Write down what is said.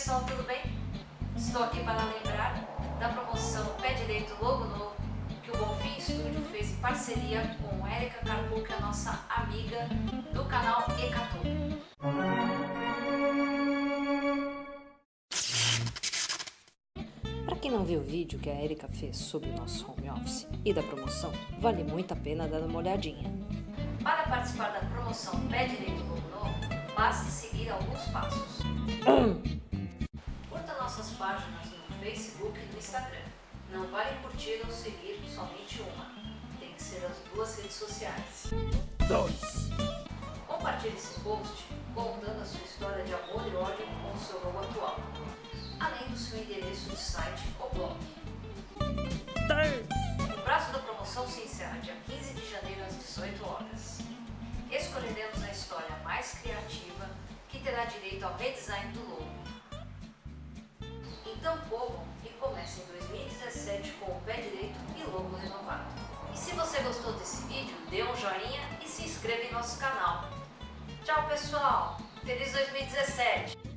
pessoal, tudo bem? Estou aqui para lembrar da promoção Pé Direito Logo Novo que o Bonfim Studio fez em parceria com Erika Carpu, que é a nossa amiga do canal Ecatu. Para quem não viu o vídeo que a Erika fez sobre o nosso home office e da promoção, vale muito a pena dar uma olhadinha. Para participar da promoção Pé Direito Logo Novo, basta seguir alguns passos. Páginas no Facebook e no Instagram. Não vale curtir ou seguir somente uma. Tem que ser as duas redes sociais. 2. Compartilhe esse post contando a sua história de amor e ódio com o seu logo atual, além do seu endereço de site ou blog. 3. O prazo da promoção se encerra dia 15 de janeiro às 18 horas. Escolheremos a história mais criativa que terá direito ao redesign do logo. Então corram e comecem 2017 com o pé direito e logo renovado. E se você gostou desse vídeo, dê um joinha e se inscreva em nosso canal. Tchau pessoal! Feliz 2017!